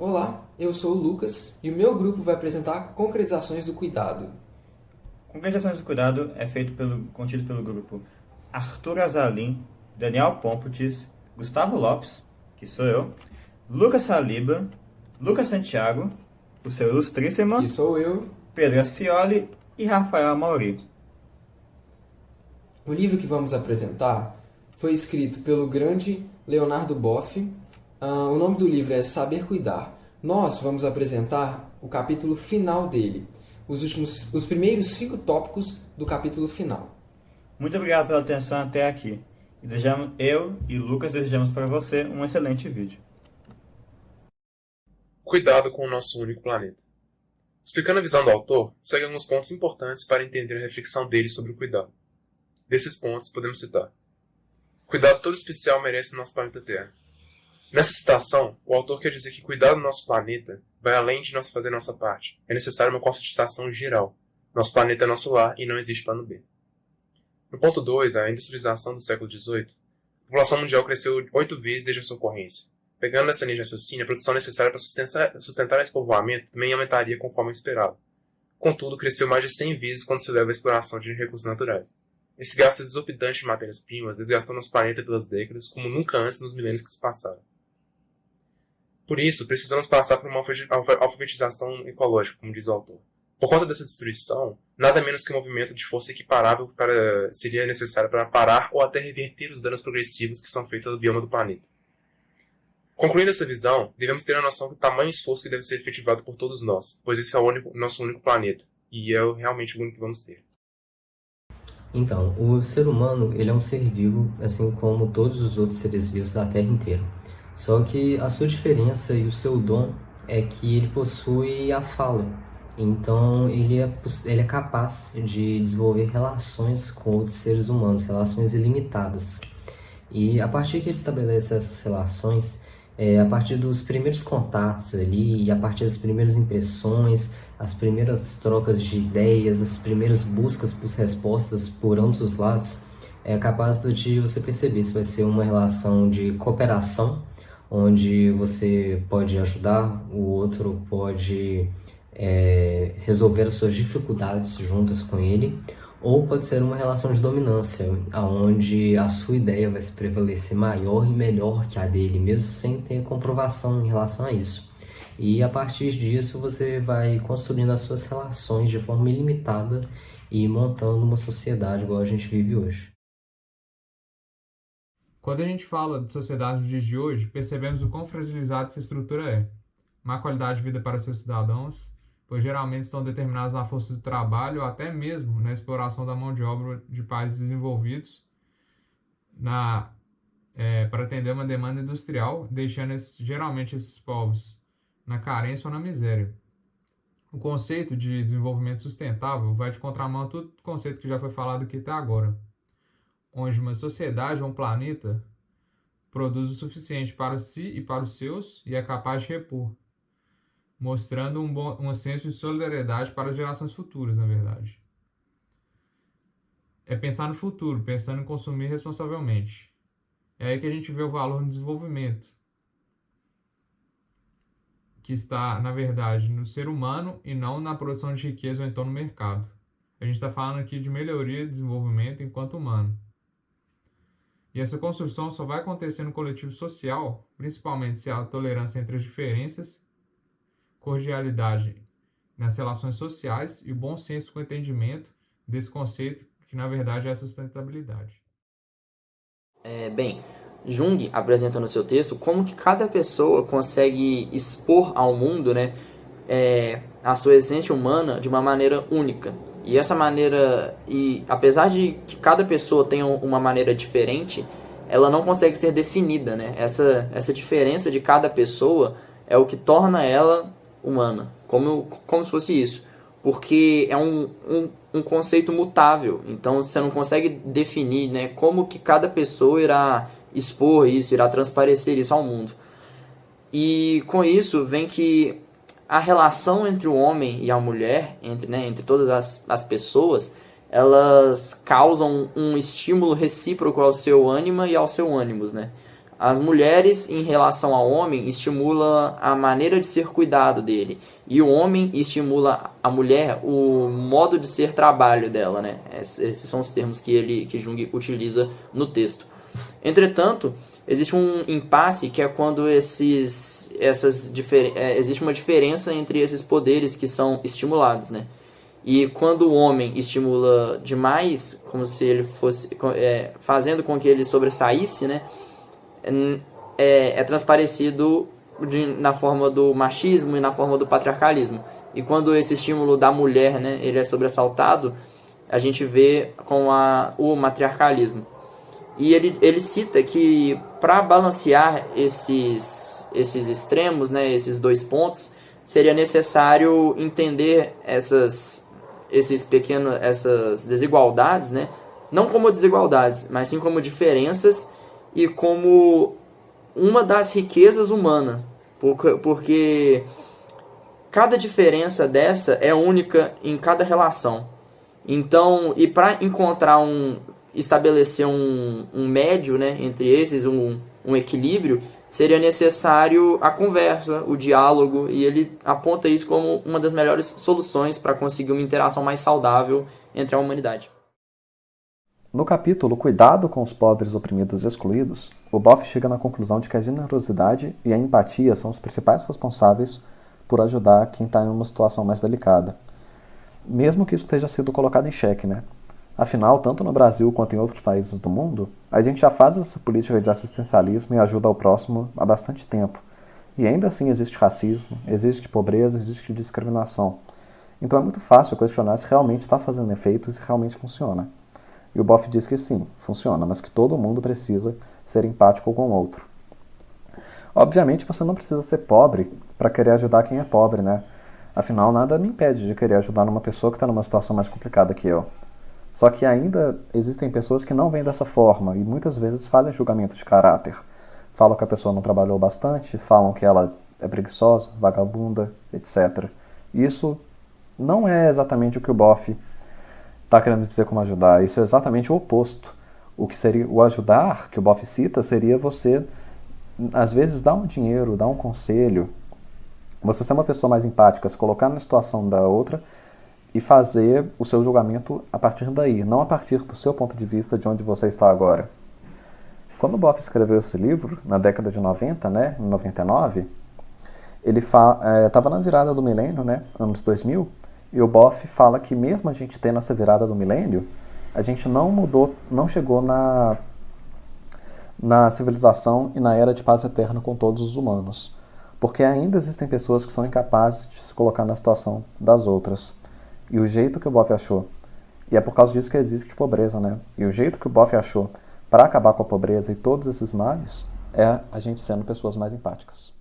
Olá, eu sou o Lucas e o meu grupo vai apresentar concretizações do cuidado. Concretizações do cuidado é feito pelo, contido pelo grupo Arthur Azalim, Daniel Pomputis, Gustavo Lopes, que sou eu, Lucas Saliba, Lucas Santiago, o seu ilustríssimo, que sou eu, Pedro Ascioli e Rafael Mauri. O livro que vamos apresentar foi escrito pelo grande Leonardo Boff. Uh, o nome do livro é Saber Cuidar. Nós vamos apresentar o capítulo final dele, os, últimos, os primeiros cinco tópicos do capítulo final. Muito obrigado pela atenção até aqui. E desejamos, eu e Lucas desejamos para você um excelente vídeo. Cuidado com o nosso único planeta. Explicando a visão do autor, segue alguns pontos importantes para entender a reflexão dele sobre o cuidado. Desses pontos, podemos citar: Cuidado todo especial merece o nosso planeta Terra. Nessa citação, o autor quer dizer que cuidar do nosso planeta vai além de nós fazer nossa parte. É necessária uma conscientização geral. Nosso planeta é nosso lar e não existe plano B. No ponto 2, a industrialização do século XVIII, a população mundial cresceu oito vezes desde a sua ocorrência. Pegando essa linha de raciocínio, a produção necessária para sustentar, esse povoamento também aumentaria conforme esperado. Contudo, cresceu mais de 100 vezes quando se leva à exploração de recursos naturais. Esse gasto exorbitante de matérias-primas desgastou nosso planeta pelas décadas como nunca antes nos milênios que se passaram. Por isso, precisamos passar por uma alfabetização ecológica, como diz o autor. Por conta dessa destruição, nada menos que um movimento de força equiparável para, seria necessário para parar ou até reverter os danos progressivos que são feitos ao bioma do planeta. Concluindo essa visão, devemos ter a noção do tamanho esforço que deve ser efetivado por todos nós, pois esse é o único, nosso único planeta, e é realmente o único que vamos ter. Então, o ser humano ele é um ser vivo, assim como todos os outros seres vivos da Terra inteira. Só que a sua diferença e o seu dom é que ele possui a fala. Então, ele é, ele é capaz de desenvolver relações com outros seres humanos, relações ilimitadas. E a partir que ele estabelece essas relações, é, a partir dos primeiros contatos ali, e a partir das primeiras impressões, as primeiras trocas de ideias, as primeiras buscas por respostas por ambos os lados, é capaz de você perceber se vai ser uma relação de cooperação, onde você pode ajudar, o outro pode é, resolver as suas dificuldades juntas com ele, ou pode ser uma relação de dominância, onde a sua ideia vai se prevalecer maior e melhor que a dele, mesmo sem ter comprovação em relação a isso. E a partir disso você vai construindo as suas relações de forma ilimitada e montando uma sociedade igual a gente vive hoje. Quando a gente fala de sociedade nos dias de hoje, percebemos o quão fragilizada essa estrutura é. Má qualidade de vida para seus cidadãos, pois geralmente estão determinados na força do trabalho ou até mesmo na exploração da mão de obra de países desenvolvidos na, é, para atender uma demanda industrial, deixando esse, geralmente esses povos na carência ou na miséria. O conceito de desenvolvimento sustentável vai de contramão a todo conceito que já foi falado aqui até agora, onde uma sociedade ou um planeta produz o suficiente para si e para os seus e é capaz de repor, mostrando um, bom, um senso de solidariedade para as gerações futuras, na verdade. É pensar no futuro, pensando em consumir responsavelmente. É aí que a gente vê o valor no desenvolvimento, que está, na verdade, no ser humano e não na produção de riqueza ou então no mercado. A gente está falando aqui de melhoria e desenvolvimento enquanto humano. E essa construção só vai acontecer no coletivo social, principalmente se há tolerância entre as diferenças cordialidade nas relações sociais e o bom senso com o entendimento desse conceito que na verdade é a sustentabilidade. É, bem, Jung apresenta no seu texto como que cada pessoa consegue expor ao mundo né, é, a sua essência humana de uma maneira única. E essa maneira, e apesar de que cada pessoa tenha uma maneira diferente, ela não consegue ser definida. Né? Essa, essa diferença de cada pessoa é o que torna ela humana, como, como se fosse isso. Porque é um, um, um conceito mutável, então você não consegue definir né, como que cada pessoa irá expor isso, irá transparecer isso ao mundo. E com isso vem que a relação entre o homem e a mulher, entre, né, entre todas as, as pessoas, elas causam um estímulo recíproco ao seu ânima e ao seu ânimos, né? as mulheres em relação ao homem estimulam a maneira de ser cuidado dele e o homem estimula a mulher o modo de ser trabalho dela, né? Esses são os termos que ele que Jung utiliza no texto. Entretanto, existe um impasse que é quando esses essas é, existe uma diferença entre esses poderes que são estimulados, né? E quando o homem estimula demais, como se ele fosse é, fazendo com que ele sobressaísse, né? É, é transparecido de, na forma do machismo e na forma do patriarcalismo. E quando esse estímulo da mulher, né, ele é sobressaltado, a gente vê com a, o matriarcalismo. E ele, ele cita que para balancear esses, esses extremos, né, esses dois pontos, seria necessário entender essas, esses pequenos, essas desigualdades, né, não como desigualdades, mas sim como diferenças e como uma das riquezas humanas, porque, cada diferença dessa é única em cada relação. Então, e para encontrar um, estabelecer um, um médio né, entre esses, um, um equilíbrio, seria necessário a conversa, o diálogo, e ele aponta isso como uma das melhores soluções para conseguir uma interação mais saudável entre a humanidade. No capítulo Cuidado com os pobres oprimidos e excluídos, o Boff chega na conclusão de que a generosidade e a empatia são os principais responsáveis por ajudar quem está em uma situação mais delicada. Mesmo que isso esteja sido colocado em xeque, né? Afinal, tanto no Brasil quanto em outros países do mundo, a gente já faz essa política de assistencialismo e ajuda ao próximo há bastante tempo. E ainda assim existe racismo, existe pobreza, existe discriminação. Então é muito fácil questionar se realmente está fazendo efeito e se realmente funciona. E o Boff diz que sim, funciona, mas que todo mundo precisa ser empático com o outro. Obviamente você não precisa ser pobre para querer ajudar quem é pobre, né? Afinal, nada me impede de querer ajudar uma pessoa que está numa situação mais complicada que eu. Só que ainda existem pessoas que não vêm dessa forma e muitas vezes fazem julgamento de caráter. Falam que a pessoa não trabalhou bastante, falam que ela é preguiçosa, vagabunda, etc. Isso não é exatamente o que o Boff está querendo dizer como ajudar. Isso é exatamente o oposto. O que seria o ajudar, que o Boff cita, seria você, às vezes, dar um dinheiro, dar um conselho, você ser uma pessoa mais empática, se colocar na situação da outra e fazer o seu julgamento a partir daí, não a partir do seu ponto de vista de onde você está agora. Quando Boff escreveu esse livro, na década de 90, né, em 99, ele estava é, na virada do milênio, né, anos 2000, e o Boff fala que mesmo a gente tendo essa virada do milênio, a gente não mudou, não chegou na, na civilização e na era de paz eterna com todos os humanos. Porque ainda existem pessoas que são incapazes de se colocar na situação das outras. E o jeito que o Boff achou, e é por causa disso que existe pobreza, né? E o jeito que o Boff achou para acabar com a pobreza e todos esses males é a gente sendo pessoas mais empáticas.